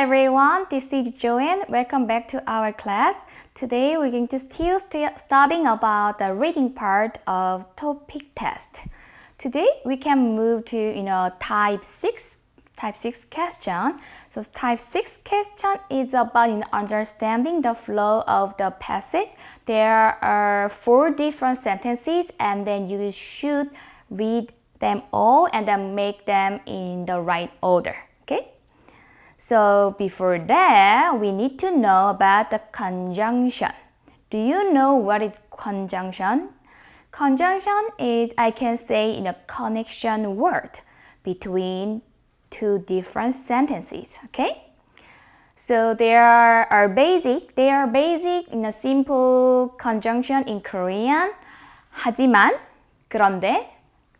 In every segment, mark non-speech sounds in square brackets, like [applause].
everyone, this is Joanne. Welcome back to our class. Today we're going to still st studying about the reading part of TOPIK test. Today we can move to you know type 6 type 6 question. So type 6 question is about in understanding the flow of the passage. There are four different sentences and then you should read them all and then make them in the right order. Okay? So before that, we need to know about the conjunction. Do you know what is conjunction? Conjunction is, I can say, in a connection word between two different sentences, okay? So there are basic, they are basic in a simple conjunction in Korean. 하지만, 그런데,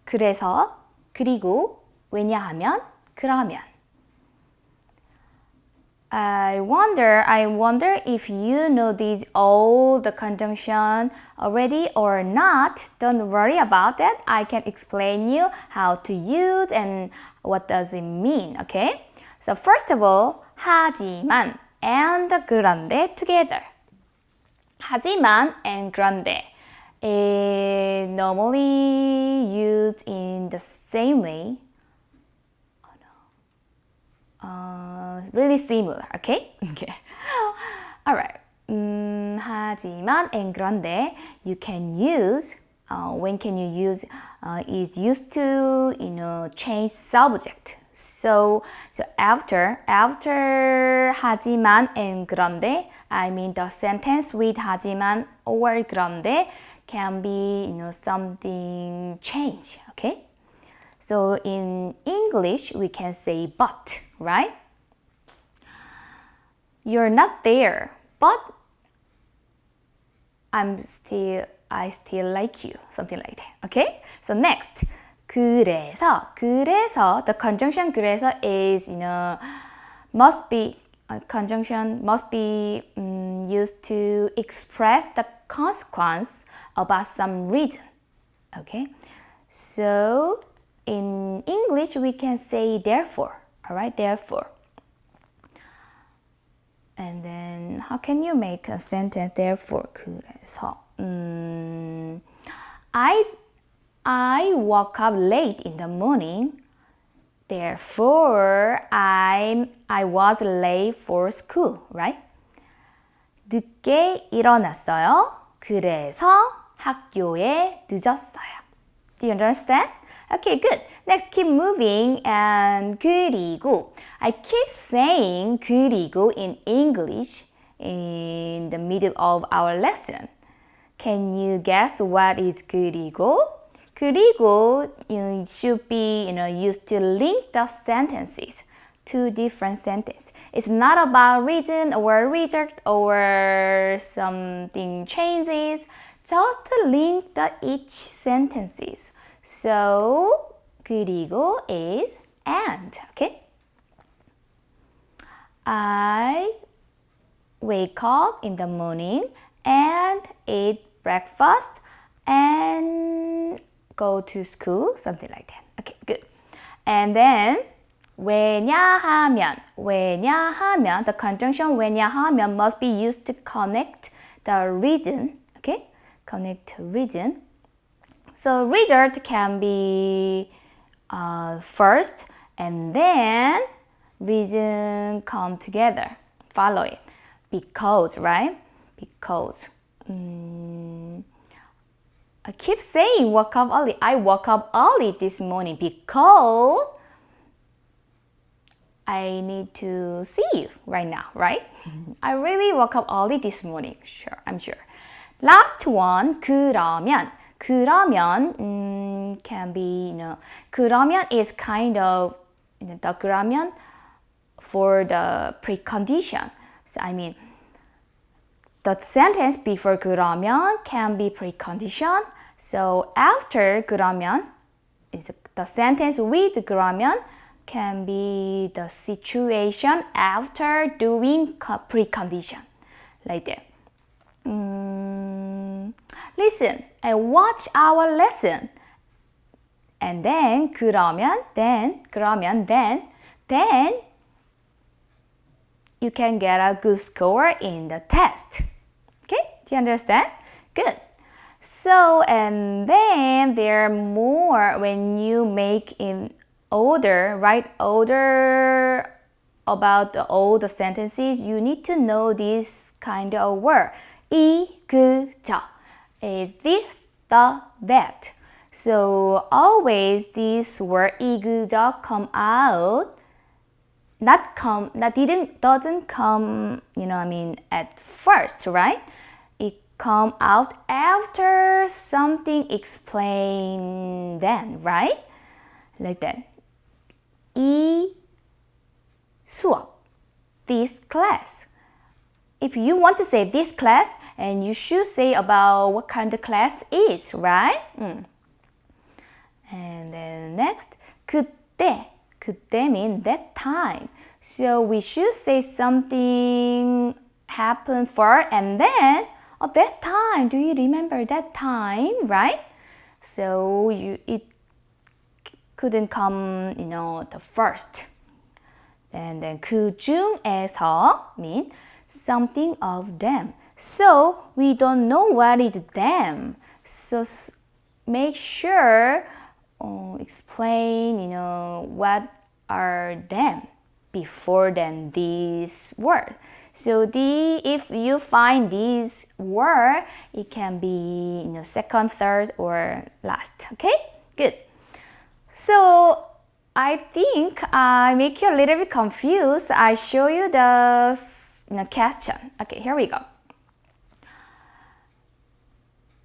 그래서, 그리고, 왜냐하면, 그러면. I wonder, I wonder if you know these all the conjunction already or not. Don't worry about that. I can explain you how to use and what does it mean, okay? So first of all, 하지만 and 그런데 together. 하지만 and 그런데 is normally used in the same way uh, really similar, okay? [laughs] okay. Alright. Um, 하지만 and 그런데 you can use uh, when can you use uh, is used to you know change subject. So so after after 하지만 and 그런데 I mean the sentence with 하지만 or 그런데 can be you know something change. Okay. So in English, we can say but, right? You're not there, but I'm still, I still like you, something like that, okay? So next, 그래서, 그래서, the conjunction 그래서 is, you know, must be, a conjunction must be um, used to express the consequence about some reason, okay? So, in English, we can say therefore, all right, therefore. And then how can you make a sentence therefore? 그래서 um, I I woke up late in the morning. Therefore, I I was late for school, right? 늦게 일어났어요. 그래서 학교에 늦었어요. Do you understand? Okay, good. Next, keep moving and 그리고. I keep saying 그리고 in English in the middle of our lesson. Can you guess what is 그리고? 그리고 you should be you know, used to link the sentences two different sentences. It's not about reason or reject or something changes. Just link the each sentences. So 그리고 is and. Okay. I wake up in the morning and eat breakfast and go to school, something like that. Okay, good. And then 왜냐하면, 왜냐하면, the conjunction 왜냐하면 must be used to connect the reason, okay? Connect reason so result can be uh, first and then reason come together. Follow it. Because, right? Because. Mm, I keep saying woke up early. I woke up early this morning because I need to see you right now, right? I really woke up early this morning. Sure, I'm sure. Last one, 그러면. 그러면 um, can be you know 그러면 is kind of you know, the 그러면 for the precondition. So I mean the sentence before 그러면 can be precondition. So after 그러면 is the sentence with 그러면 can be the situation after doing precondition like that. Um, listen and watch our lesson. And then 그러면 then 그러면 then then you can get a good score in the test. Okay, do you understand? Good. So, and then there are more when you make in order, write order about the, all the sentences, you need to know this kind of word. 이, 그, 저. Is this, the, that. So always this word 이, 그, 저 come out. Not come, that didn't, doesn't come, you know, I mean, at first, right? It come out after something explained then, right? Like that. 이 수업, this class. If you want to say this class, and you should say about what kind of class is, right? Mm. And then next, 그때. 그때 mean that time. So we should say something happened first and then at that time. Do you remember that time, right? So you it couldn't come, you know, the first. And then 그 중에서 mean something of them. So we don't know what is them. So make sure uh, explain, you know, what are them before then this word. So the if you find this word, it can be you know second, third, or last. Okay, good. So I think I make you a little bit confused. I show you the you know, question. Okay, here we go.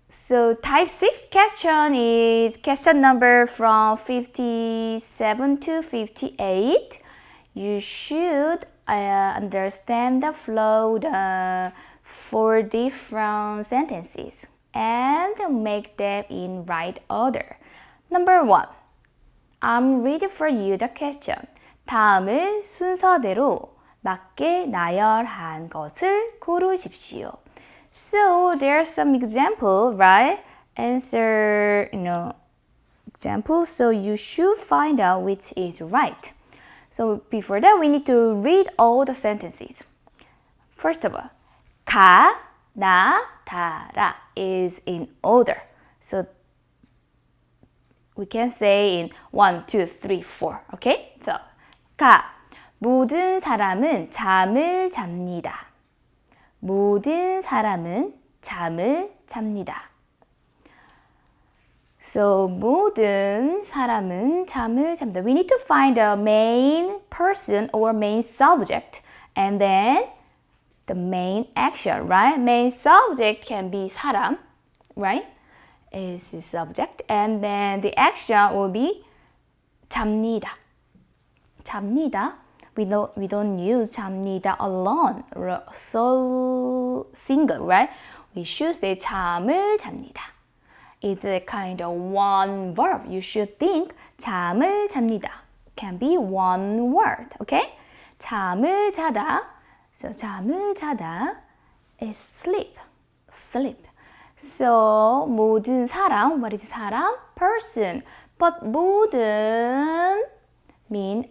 So type 6 question is question number from 57 to 58. You should uh, understand the flow the four different sentences and make them in right order. Number 1. I'm reading for you the question. 다음을 순서대로 맞게 나열한 것을 고르십시오. So there's some example, right? Answer, you know, example. So you should find out which is right. So before that, we need to read all the sentences. First of all, 가, 나, 다라 is in order. So we can say in one, two, three, four. Okay? So 가 모든 사람은 잠을 잡니다. 모든 사람은 잠을 잡니다. So 모든 사람은 잠을 잡니다. We need to find the main person or main subject and then the main action, right? Main subject can be 사람, right? Is the subject and then the action will be 잡니다. 잡니다. we don't we don't use 잠니다 alone so single right we should say 잠을 잡니다 it's a kind of one verb you should think 잠을 잡니다 can be one word okay 잠을 자다 so 잠을 자다 is sleep sleep so 모든 사람 what is 사람 person but 모든 mean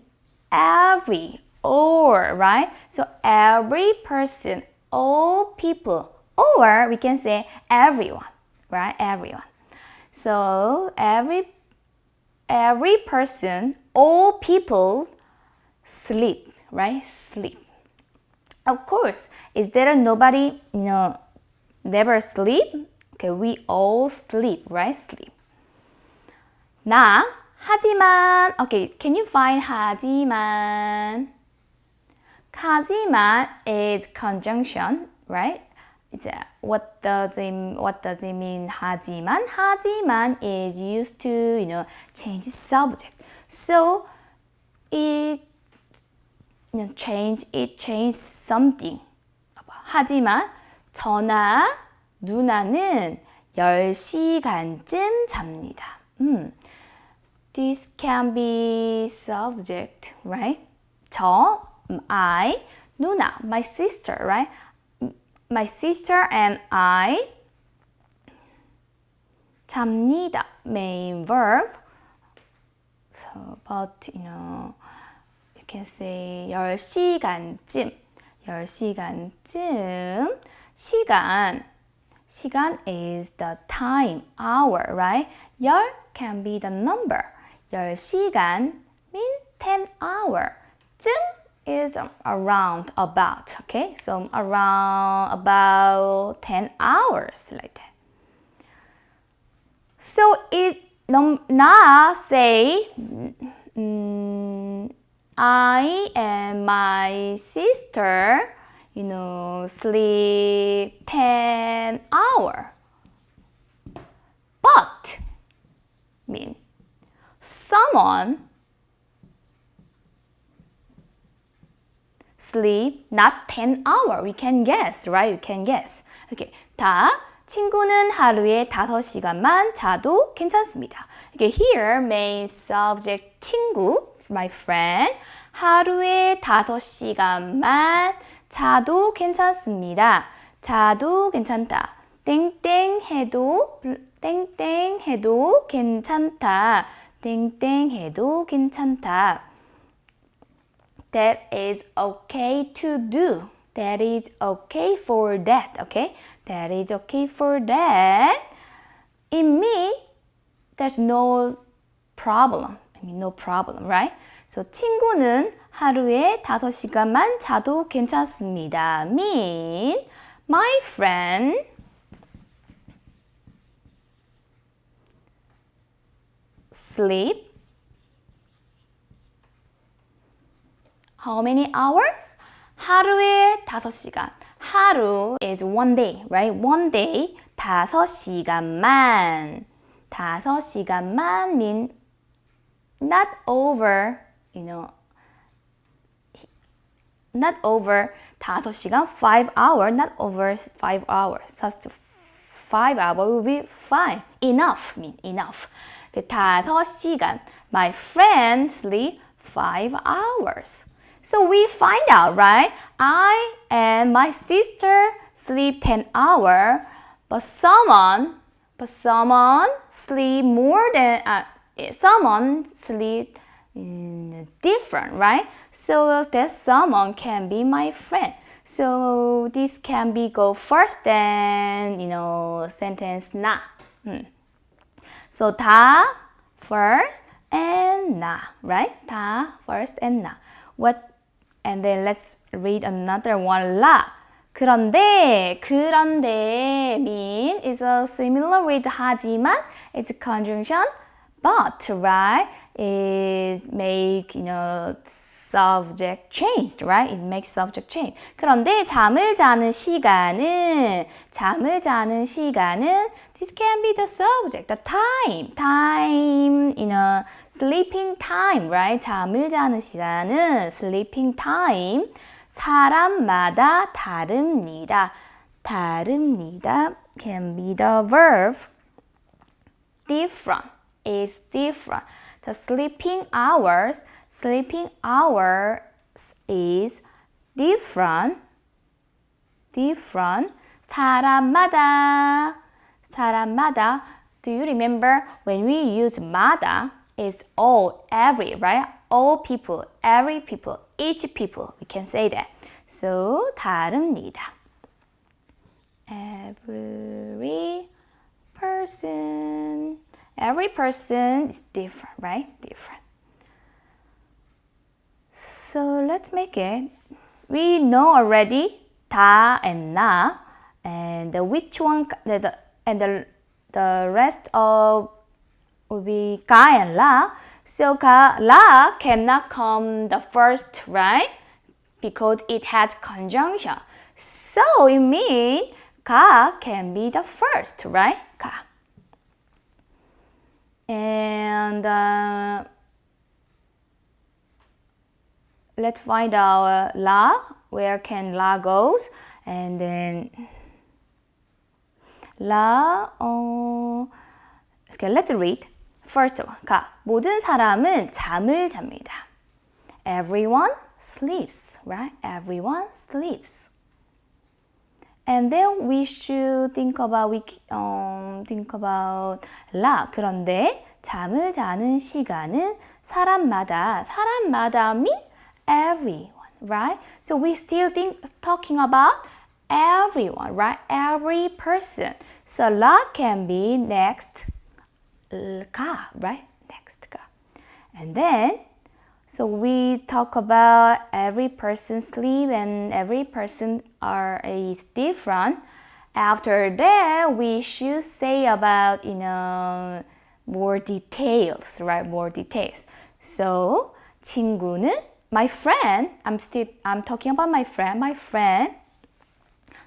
every or right? So every person all people or we can say everyone right? Everyone. So every every person all people sleep right? Sleep. Of course is there nobody you know never sleep? Okay we all sleep right? Sleep. 나 하지만 okay can you find 하지만 하지만 is conjunction right 이제 what does it what does it mean 하지만 하지만 is used to you know change subject so it you know, change it change something 하지만 저나 누나는 10시간쯤 잡니다. 음. This can be subject, right? 저, I, 누나, my sister, right? My sister and I 잡니다, main verb. So, but, you know, you can say 10시간쯤. 10시간쯤 시간 시간 is the time, hour, right? 열 can be the number. 10시간 mean 10 hour. 쯤 is around, about, okay? So around, about 10 hours, like that. So it now say mm, I and my sister, you know, sleep 10 hour. But mean someone sleep not 10 hour. We can guess, right? You can guess. Okay. 다 친구는 하루에 5시간만 자도 괜찮습니다. Okay, here main subject 친구, my friend. 하루에 5시간만 자도 괜찮습니다. 자도 괜찮다. 땡땡 해도 땡땡 해도 괜찮다. 땡땡 해도 괜찮다. That is okay to do. That is okay for that. Okay? That is okay for that. In me, there's no problem. I mean, no problem, right? So, 친구는 하루에 5시간만 자도 괜찮습니다. mean, my friend sleep how many hours? 하루에 5시간. 하루 is one day, right? One day 5시간만. 5시간만 mean not over, you know, not over 5시간, 5 hour, not over 5 hours. Just 5 hour will be fine. Enough mean enough. 그 5시간. My friend sleep 5 hours. So we find out, right? I and my sister sleep 10 hour, but someone, but someone sleep more than, uh, someone sleep different, right? So that someone can be my friend. So this can be go first then, you know, sentence na. Hmm. So 다 first and na, right? 다 first and na. What and then let's read another one. 라. 그런데, 그런데 mean is a similar with 하지만 it's conjunction but, right? It make, you know, subject changed, right? It makes subject change. 그런데 잠을 자는 시간은, 잠을 자는 시간은 this can be the subject, the time, time, you know, sleeping time, right? 잠을 자는 시간은 sleeping time. 사람마다 다릅니다. 다릅니다 can be the verb different is different. The sleeping hours, sleeping hours is different. different. 사람마다 사람마다 Do you remember when we use 마다? It's all, every, right? All people, every people, each people. We can say that. So 다릅니다. Every person. Every person is different, right? Different. So let's make it. We know already 다 and 나 and which one the, the and the, the rest of will be ka and la. So ka, la cannot come the first, right? Because it has conjunction. So it means ka can be the first, right? Ka. And uh, let's find out la, where can la goes, and then la. 어, okay, let's read. First one. 가. 모든 사람은 잠을 잡니다. Everyone sleeps, right? Everyone sleeps. And then we should think about we um, think about 라. 그런데 잠을 자는 시간은 사람마다 사람마다 mean everyone, right? So we still think talking about everyone, right? Every person. So la can be next ka, right? Next ka. And then, so we talk about every person's sleep and every person are is different. After that, we should say about, you know, more details, right? More details. So, 친구는 my friend, I'm still I'm talking about my friend. My friend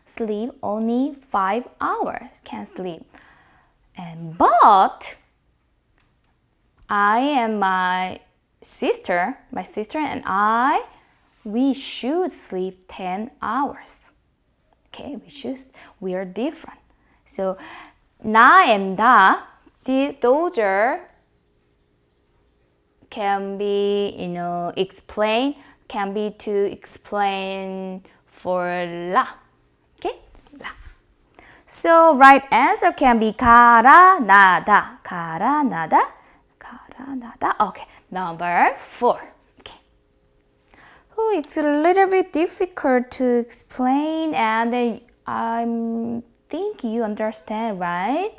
sleep only 5 hours, can sleep. And but I and my sister, my sister and I, we should sleep 10 hours. Okay, we should, we are different. So, 나 and da, those are can be, you know, explain, can be to explain for la. Okay, la. So right answer can be 가라 나다, 가라 나다, 가라 나다. Okay, number four. Okay. Oh, it's a little bit difficult to explain, and I think you understand, right?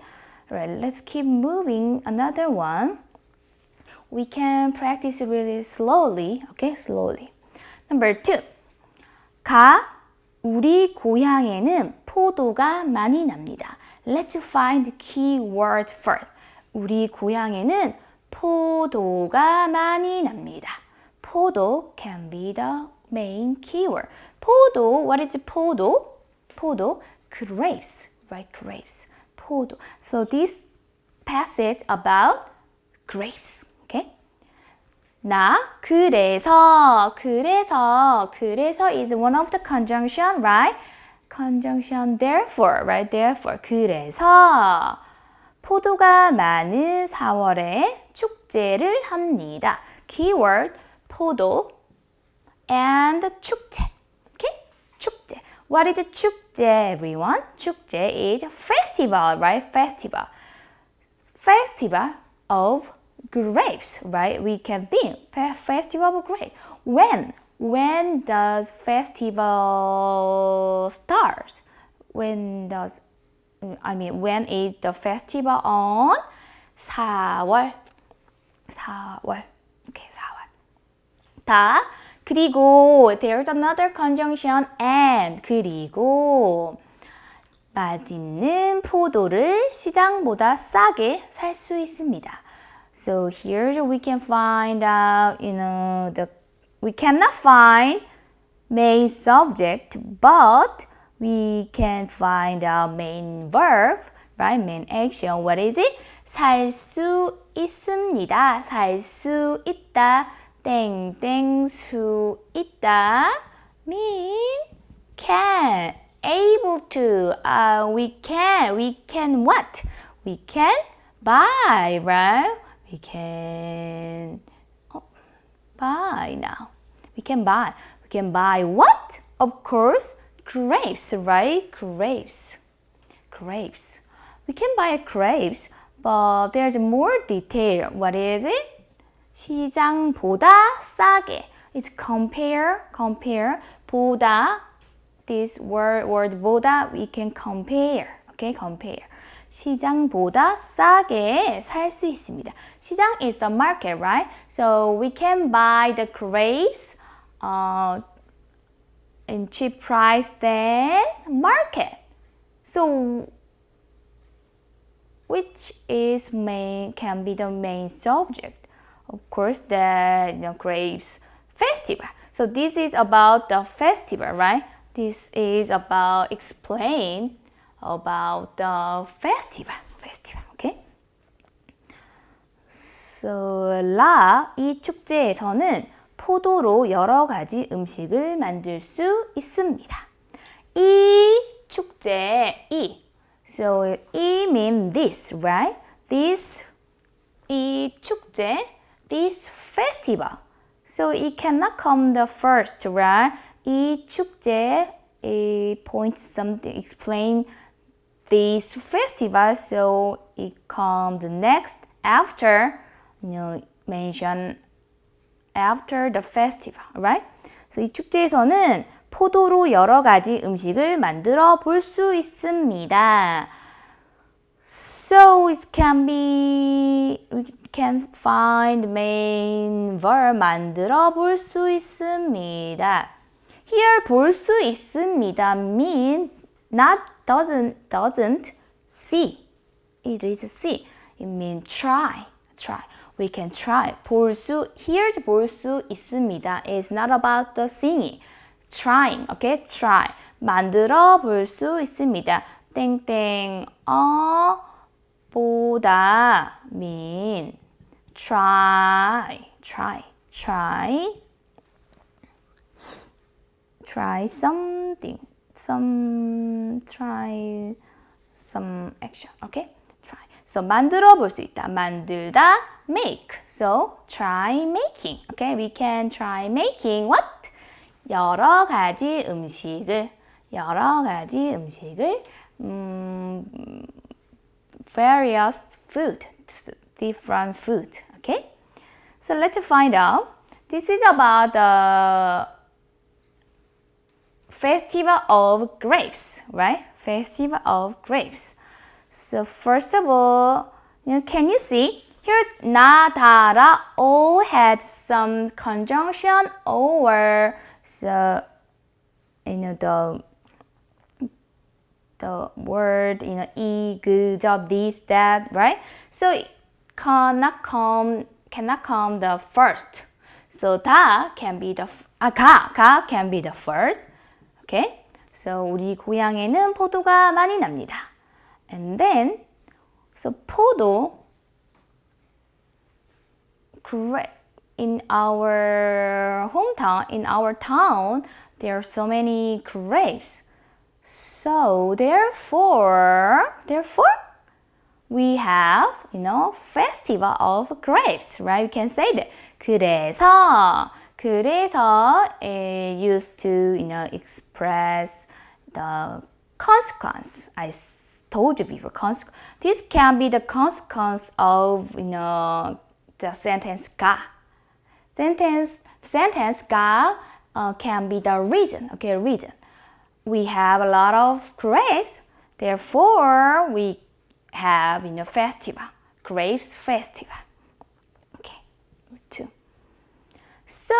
Right. Let's keep moving. Another one we can practice really slowly, okay? Slowly. Number two. 가, 우리 고향에는 포도가 많이 납니다. Let's find key words first. 우리 고향에는 포도가 많이 납니다. 포도 can be the main keyword. 포도, what is 포도? 포도, grapes, right? Grapes. 포도. So this passage about grapes. 나 그래서 그래서 그래서 is one of the conjunction, right? conjunction therefore, right? therefore 그래서 포도가 많은 4월에 축제를 합니다. keyword 포도 and 축제. Okay? 축제. What is 축제, everyone? 축제 is festival, right? Festival. Festival of grapes, right? We can think festival of grapes. When? When does festival start? When does I mean when is the festival on? 4월. 4월. Okay, 4월. 다 그리고 there's another conjunction and 그리고 맛있는 포도를 시장보다 싸게 살 수 있습니다. So here we can find out, you know, the we cannot find main subject, but we can find our main verb, right? Main action. What is it? 살 수 있습니다. 살 수 있다. 땡땡 수 있다. mean can, able to. Uh, we can, we can what? We can buy, right? we can oh, buy now. We can buy. We can buy what? Of course, grapes, right? Grapes. Grapes. We can buy grapes, but there's more detail. What is it? 시장보다 싸게. It's compare, compare. 보다, this word, word 보다, we can compare. Okay, compare. 시장보다 싸게 살 수 있습니다. 시장 is the market, right? So we can buy the grapes uh, in cheap price than market. So which is main can be the main subject. Of course, the you know, grapes festival. So this is about the festival, right? This is about explain about the festival. Festival, okay? So, 라, 이 축제에서는 포도로 여러 가지 음식을 만들 수 있습니다. 이 축제, 이. So, 이 mean this, right? This, 이 축제, this festival. So, it cannot come the first, right? 이 축제, it points something, explain this festival so it comes next after you know mention after the festival right so 그래서 이 축제에서는 포도로 여러 가지 음식을 만들어 볼 수 있습니다. So it can be we can find main verb 만들어 볼 수 있습니다. Here 볼 수 있습니다 mean not doesn't doesn't see. It is see. It means try. Try. We can try. 볼 수, here 볼수 있습니다. It's not about the singing. Trying. Okay? Try. 만들어 볼 수 있습니다. 땡땡 어 보다 mean try. Try. Try. Try something. Some try some action. Okay? Try. So 만들어 볼 수 있다. 만들다 make. So try making. Okay? We can try making what? 여러 가지 음식을 여러 가지 음식을 음, various food, different food. Okay? So let's find out. This is about the Festival of Grapes, right? Festival of Grapes. So first of all, you know, can you see here nadara all had some conjunction over so you know the the word you know 이, 그, 저, this that right so cannot come cannot come the first so 다 can be the aga ah, ga can be the first Okay? So 우리 고향에는 포도가 많이 납니다. And then so 포도 in our hometown, in our town, there are so many grapes. So therefore, therefore, we have, you know, festival of grapes, right? You can say that. 그래서, 그래서 it used to, you know, express the consequence. I told you before, consequence. This can be the consequence of, you know, the sentence 가. Sentence, sentence 가 uh, can be the reason, okay, reason. We have a lot of grapes, therefore we have, you know, festival, grapes festival. So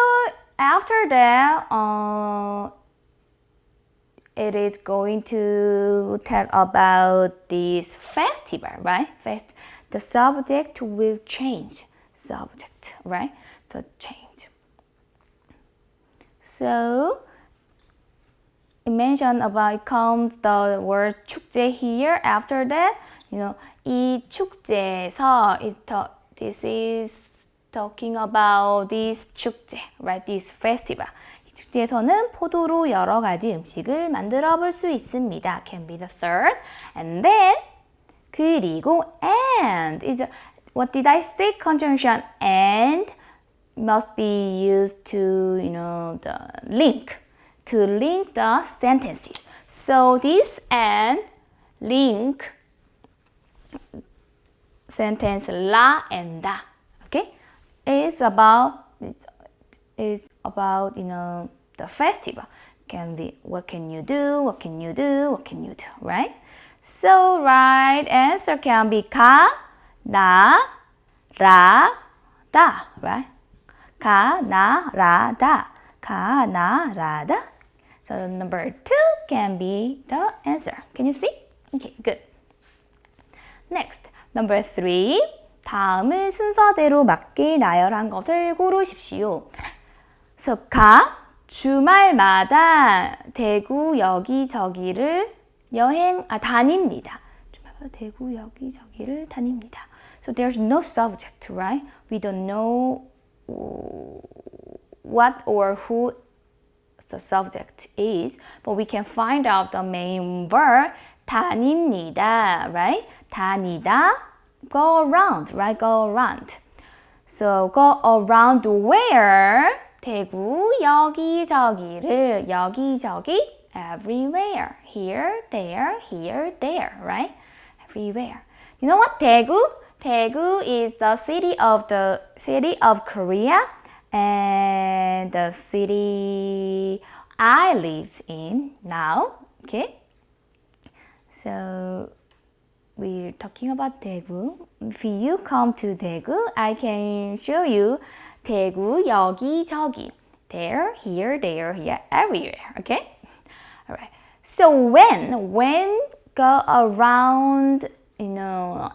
after that, uh, it is going to tell about this festival, right? Fest the subject will change. Subject, right? So change. So it mentioned about it comes the word 축제 here. After that, you know, 이 축제에서 it this is talking about this 축제, right? This festival. 이 축제에서는 포도로 여러 가지 음식을 만들어 볼 수 있습니다. Can be the third. And then 그리고 and is what did I say? Conjunction and must be used to, you know, the link, to link the sentences. So this and link sentence la and da, okay? It's about it's about you know the festival. Can be what can you do? What can you do? What can you do? Right? So right answer can be ka, na, ra, da. Right? Ka, na, ra, da. Ka, na, ra, da. So number two can be the answer. Can you see? Okay, good. Next, number three. 다음을 순서대로 맞게 나열한 것을 고르십시오. 가, 주말마다 대구 여기저기를 여행, 아, 다닙니다. 주말마다 대구 여기저기를 다닙니다. So there's no subject, right? We don't know what or who the subject is, but we can find out the main verb 다닙니다, right? 다니다, go around, right? Go around. So go around where? 대구 여기저기를 여기저기 everywhere. Here, there, here, there, right? Everywhere. You know what? 대구? Daegu is the city of the city of Korea and the city I lived in now. Okay. So we're talking about Daegu. If you come to Daegu, I can show you Daegu 여기 저기. There, here, there, here, everywhere. Okay? Alright. So when, when go around, you know,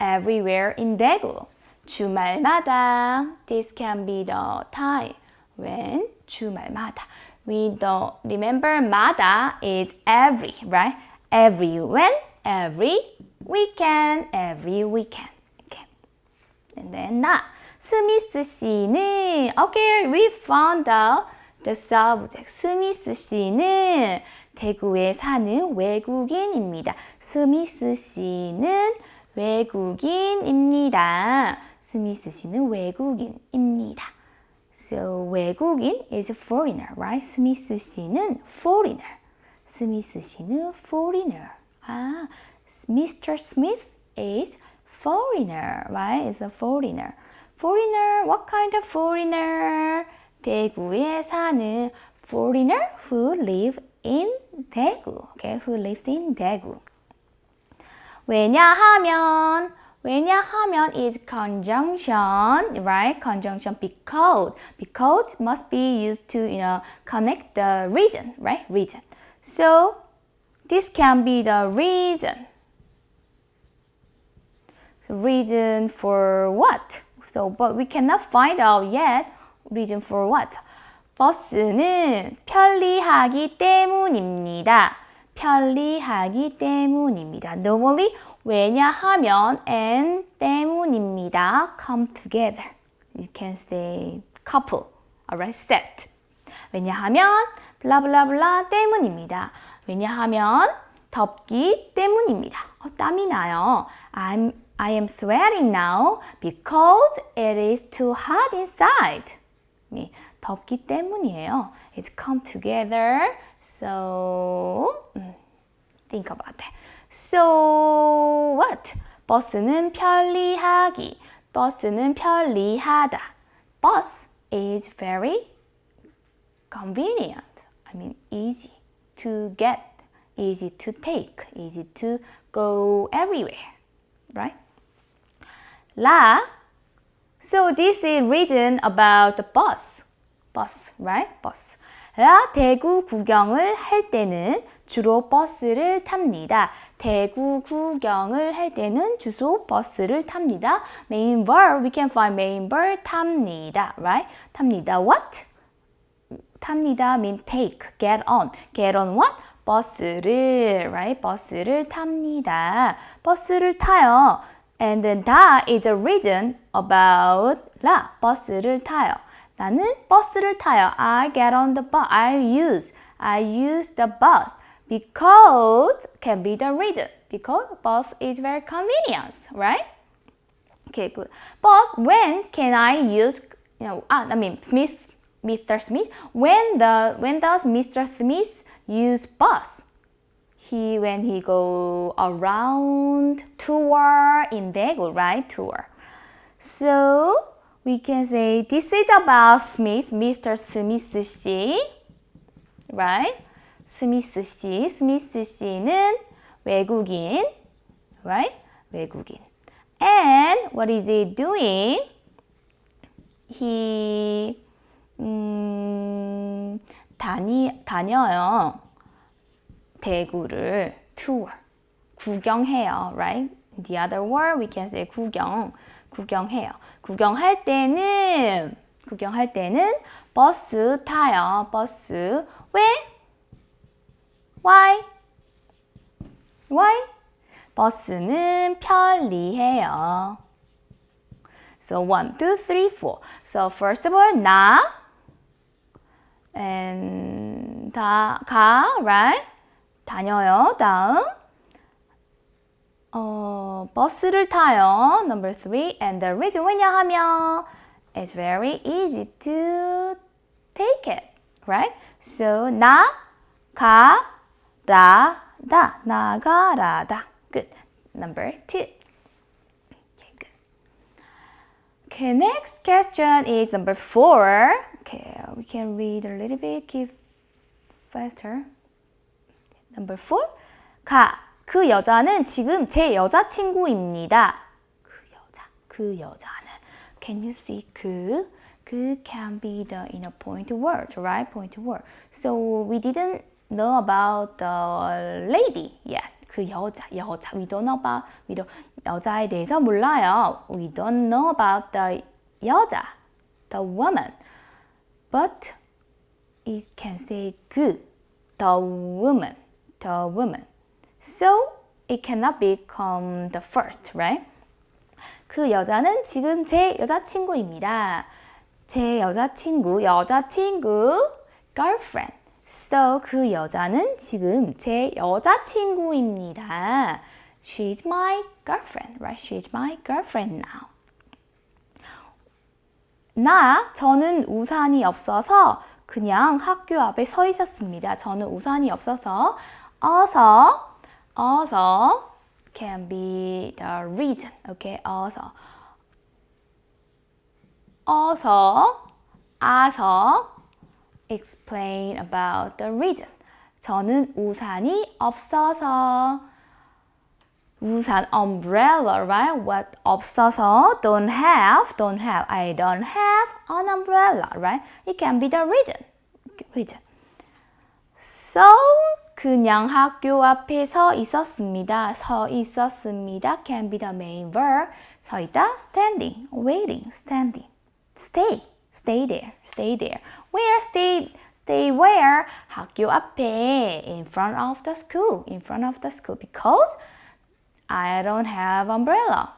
everywhere in Daegu. 주말마다. This can be the time when 주말마다. We don't remember 마다 is every, right? Every when, every weekend, every weekend. Okay. And then 나. 스미스 씨는 okay, we found out the subject. 스미스 씨는 대구에 사는 외국인입니다. 스미스 씨는 외국인입니다. 스미스 씨는 외국인입니다. So 외국인 is foreigner, right? 스미스 씨는 foreigner. 스미스 씨는 foreigner. 아, Mr. Smith is foreigner, right? Is a foreigner. Foreigner, what kind of foreigner? 대구에 사는 foreigner who live in 대구. Okay, who lives in 대구. 왜냐하면 왜냐하면 is conjunction, right? Conjunction because because must be used to you know connect the region, right? Region. So this can be the reason. So reason for what? So but we cannot find out yet reason for what. 버스는 편리하기 때문입니다. 편리하기 때문입니다. Normally 왜냐하면 and 때문입니다. come together. You can say couple, alright, set. 왜냐하면 블라블라블라 때문입니다. 왜냐하면 덥기 때문입니다. 어, 땀이 나요. I'm, I am sweating now because it is too hot inside. 덥기 때문이에요. It's come together. So, think about that. So what? 버스는 편리하기. 버스는 편리하다. Bus is very convenient. I mean easy to get, easy to take, easy to go everywhere. Right? La. So this is written about the bus. Bus, right? Bus. 라 대구 구경을 할 때는 주로 버스를 탑니다. 대구 구경을 할 때는 주소 버스를 탑니다. Main verb, we can find main verb 탑니다. Right? 탑니다. What? 탑니다 mean take, get on. Get on what? 버스를, right? 버스를 탑니다. 버스를 타요. And then 다 is a reason about 라, 버스를 타요. 나는 버스를 타요. I get on the bus. I use. I use the bus. Because can be the reason. Because bus is very convenient, right? Okay, good. But when can I use, you know, ah, I mean, Smith, Mr. Smith, when the when does Mr. Smith use bus? He when he go around tour in Daegu, right? Tour. So we can say this is about Smith, Mr. Smith 씨, right? 스미스 씨, 스미스 씨는 외국인, right? 외국인. And what is he doing? He 음, 다니 다녀요. 대구를 tour 구경해요, right? The other word we can say 구경 구경해요. 구경할 때는 구경할 때는 버스 타요. 버스 왜? Why? Why? 버스는 편리해요. So one, two, three, four. So first of all, 나 and 다 가, right? 다녀요. 다음 어, 버스를 타요. Number three. And the reason 왜냐하면 it's very easy to take it. Right? So 나, 가, 라, 다. 나가라다. Good. Number two. Okay, next question is number four. Okay, we can read a little bit, keep faster. Number four. 가. 그 여자는 지금 제 여자친구입니다. 그 여자, 그 여자는. Can you see 그? 그 can be the inner point word, right? Point word. So we didn't know about the lady yet. 그 여자, 여자. We don't know about, we don't, 여자에 대해서 몰라요. We don't know about the 여자, the woman. But it can say 그, the woman, the woman. So it cannot become the first, right? 그 여자는 지금 제 여자친구입니다. 제 여자친구, 여자친구, girlfriend. So 그 여자는 지금 제 여자친구입니다. She's my girlfriend, right? She's my girlfriend now. 나, 저는 우산이 없어서 그냥 학교 앞에 서 있었습니다. 저는 우산이 없어서 어서, 어서 can be the reason, okay? 어서, 어서, 아서 explain about the reason. 저는 우산이 없어서 우산 umbrella, right? What 없어서 don't have, don't have. I don't have an umbrella, right? It can be the reason. reason. So 그냥 학교 앞에 서 있었습니다. 서 있었습니다. Can be the main verb. 서 있다, standing, waiting, standing. Stay, stay there, stay there. Where stay? Stay where? 학교 앞에, in front of the school, in front of the school. Because I don't have umbrella.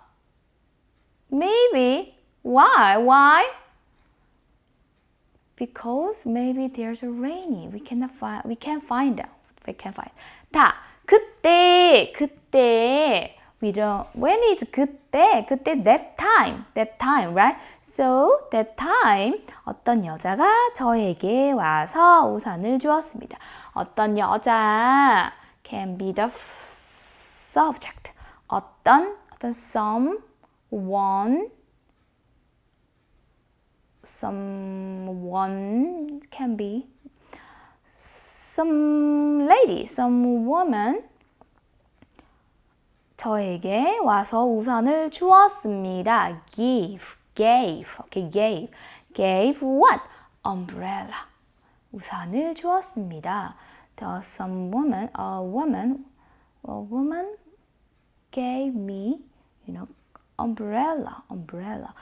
Maybe. Why? Why? Because maybe there's a rainy. We cannot find. We can't find out. We can't find. 다 그때 그때 we don't. When is 그때? 그때 that time. That time, right? So that time 어떤 여자가 저에게 와서 우산을 주었습니다. 어떤 여자 can be the subject. 어떤 어떤 someone someone can be some lady, some woman 저에게 와서 우산을 주었습니다. give, gave, okay, gave, gave what? umbrella. 우산을 주었습니다. The some woman, a woman, a woman gave me, you know, umbrella, umbrella.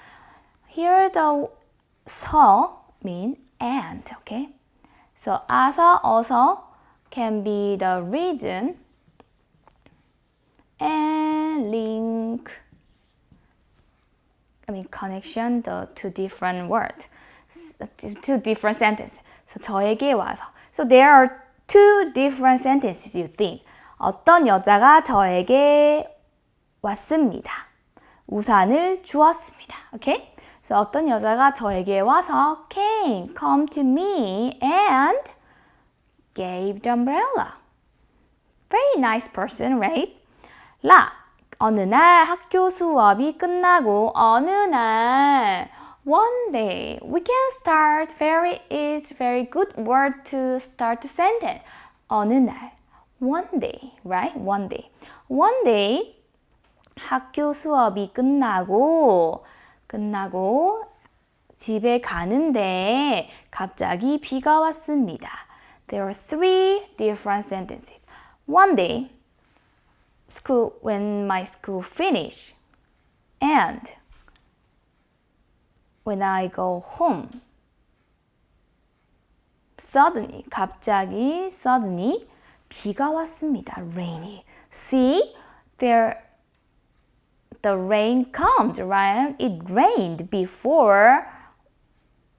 Here the so mean and, okay? So 아서, 어서 can be the reason and link, I mean connection, the two different words, two different sentences. So 저에게 와서. So there are two different sentences you think. 어떤 여자가 저에게 왔습니다. 우산을 주었습니다. Okay? So 어떤 여자가 저에게 와서 came, come to me and gave the umbrella. Very nice person, right? 라. 어느 날 학교 수업이 끝나고 어느 날 one day we can start very is very good word to start the sentence. 어느 날 one day, right? One day. One day 학교 수업이 끝나고 끝나고 집에 가는데 갑자기 비가 왔습니다. There are three different sentences. One day school when my school finish and when I go home suddenly 갑자기 suddenly 비가 왔습니다. rainy. See there the rain comes, right? It rained before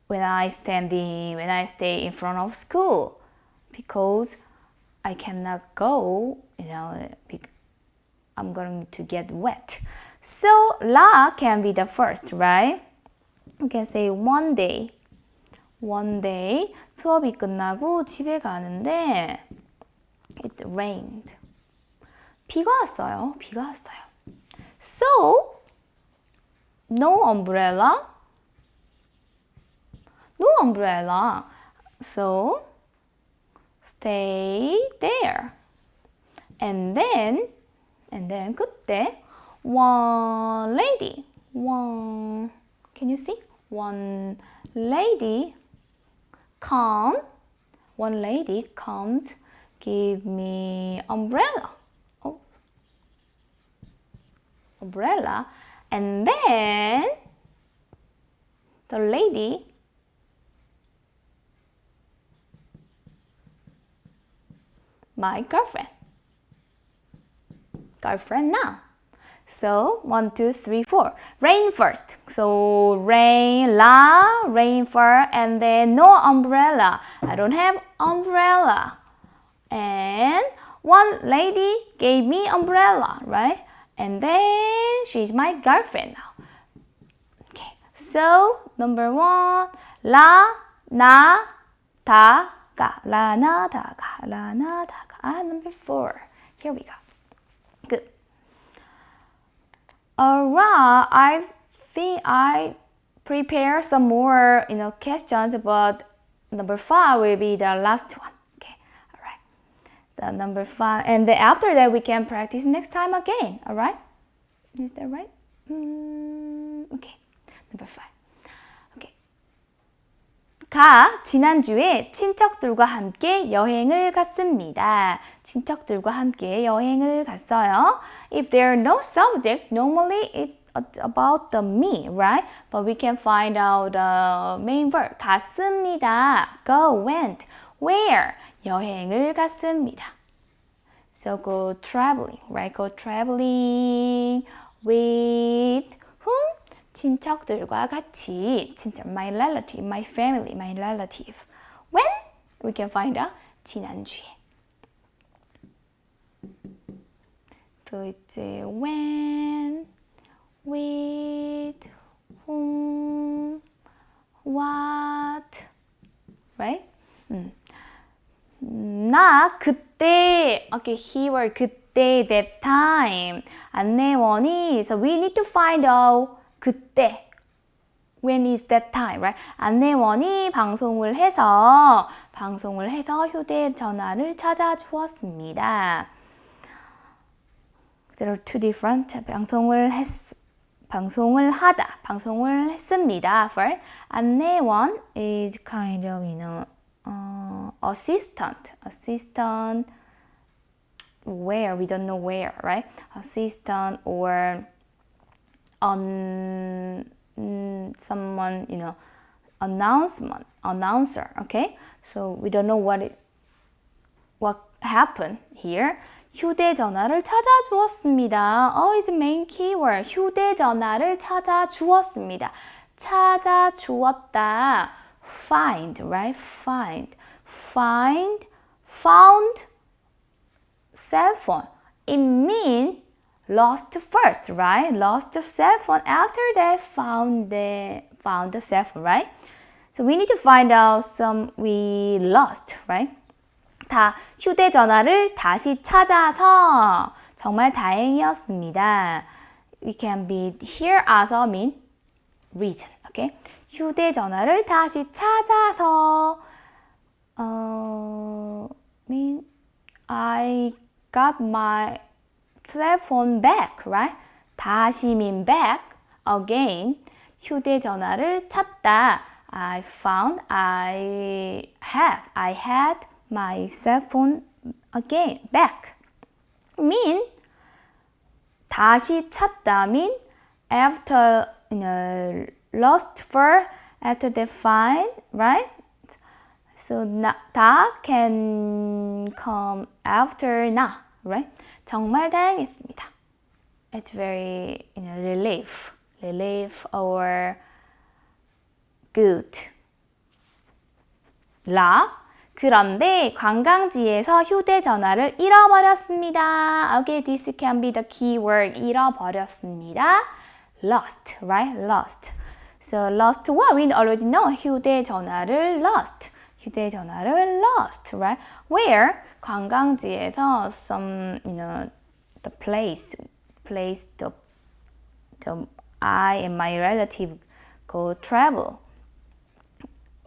when I standing when I stay in front of school because I cannot go, you know, I'm going to get wet. So la can be the first, right? You can say one day. One day 수업이 끝나고 집에 가는데 it rained. 비가 왔어요. 비가 왔어요. So no umbrella. No umbrella. So stay there. And then and then 그때 one lady one can you see one lady come one lady comes give me umbrella oh umbrella and then the lady my girlfriend girlfriend now so one, two, three, four. Rain first. So rain, la, rain for, and then no umbrella. I don't have umbrella. And one lady gave me umbrella, right? And then she's my girlfriend now. Okay. So number one, la, na, ta, ga, la, na, ta, ga, la, na, ta, ga. Ah, number four. Here we go. Good. Alright, I think I prepare some more, you know, questions, but number five will be the last one Okay, all right. The number five, and then after that we can practice next time again. All right? Is that right? Mm, okay, number five. Okay. 가 지난주에 친척들과 함께 여행을 갔습니다. 친척들과 함께 여행을 갔어요. If there are no subject, normally it's about the me, right? But we can find out the main verb. 갔습니다. Go, went. Where? 여행을 갔습니다. So go traveling, right? Go traveling with whom? 친척들과 같이. 친척, my relative, my family, my relative. When? We can find out 지난주에. 그 이제 when, with, whom, what, right? 음. 나 그때, okay, keyword 그때, that time. 안내원이, so we need to find out 그때. When is that time, right? 안내원이 방송을 해서 방송을 해서 휴대전화를 찾아 주었습니다. There are two different 방송을 했 방송을 하다, 방송을 했습니다. For 안내원 is kind of you know uh, assistant, assistant where we don't know where, right? Assistant or on um, someone you know announcement announcer. Okay, so we don't know what it what happened here. 휴대전화를 찾아주었습니다. Oh, is main keyword. 휴대전화를 찾아주었습니다. 찾아주었다. Find, right? Find. Find, found, cell phone. It means lost first, right? Lost the cell phone. After that, found the found the cell phone, right? So we need to find out some we lost, right? 다 휴대전화를 다시 찾아서 정말 다행이었습니다. We can be here as a mean reason. Okay? 휴대전화를 다시 찾아서 어, mean I got my cell phone back, right? 다시 mean back again. 휴대전화를 찾다. I found, I have, I had my cell phone again, back. mean 다시 찾다 mean after you know, lost for after they find, right? So na, 다 can come after 나, right? 정말 다행했습니다. It's very you know, relief, relief or good. 라 그런데 관광지에서 휴대전화를 잃어버렸습니다. Okay, this can be the keyword. 잃어버렸습니다. Lost, right? Lost. So lost what? We already know. 휴대전화를 lost. 휴대전화를 lost, right? Where? 관광지에서 some, you know, the place, place, the, the I and my relative go travel.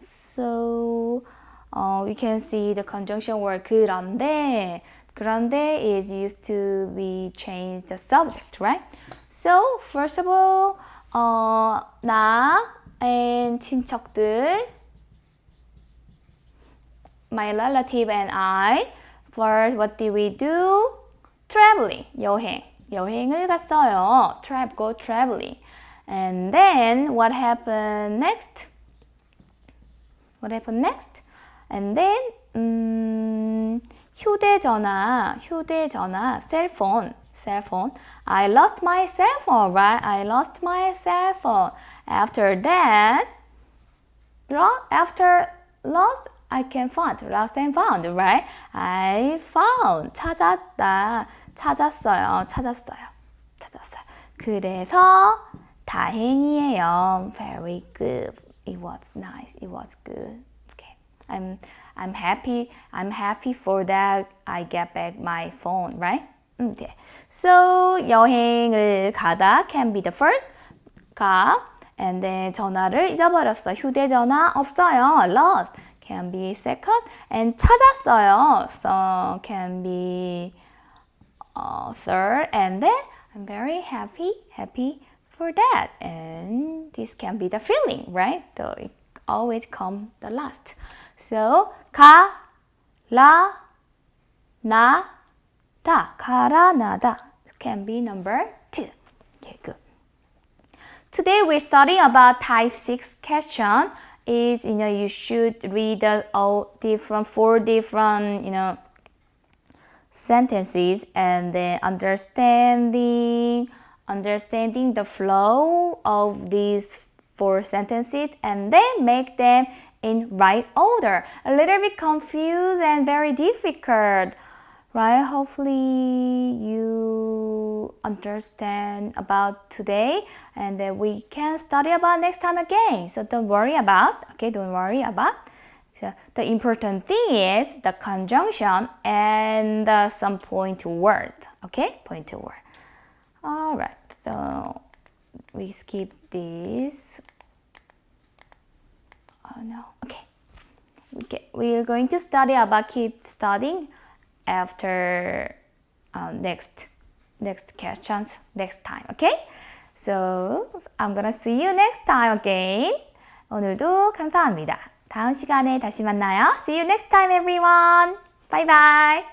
So uh, we can see the conjunction word 그런데 그런데 is used to be changed the subject, right? So first of all, 어, 나 and 친척들 my relative and I first what did we do? Traveling, 여행. 여행을 갔어요. Tra go traveling. And then what happened next? What happened next? And then 음, 휴대전화, 휴대전화, cell phone, cell phone. I lost my cell phone, right? I lost my cell phone. After that, after lost, I can find, lost and found, right? I found, 찾았다, 찾았어요, 찾았어요, 찾았어요. 그래서 다행이에요. Very good. It was nice. It was good. Okay. I'm I'm happy. I'm happy for that. I get back my phone, right? Okay. So 여행을 가다 can be the first. 가 and then 전화를 잊어버렸어. 휴대전화 없어요. Lost can be second and 찾았어요. So can be uh, third and then I'm very happy, happy for that. And this can be the feeling, right? So it always come the last. So 가, 라, 나, 다. 가라, 나다 can be number two. Okay, good. Today we're studying about type 6 question. is you know you should read all different four different you know sentences and then understanding understanding the flow of these four sentences and then make them in right order. A little bit confused and very difficult, right? Hopefully you understand about today and then we can study about next time again. So don't worry about, okay, don't worry about. So the important thing is the conjunction and the some point word, okay? Point to word. All right, so we skip this. Oh no, okay. Okay, we are going to study about keep studying after uh, next next questions next time, okay? So I'm gonna see you next time again. 오늘도 감사합니다. 다음 시간에 다시 만나요. See you next time everyone. Bye bye.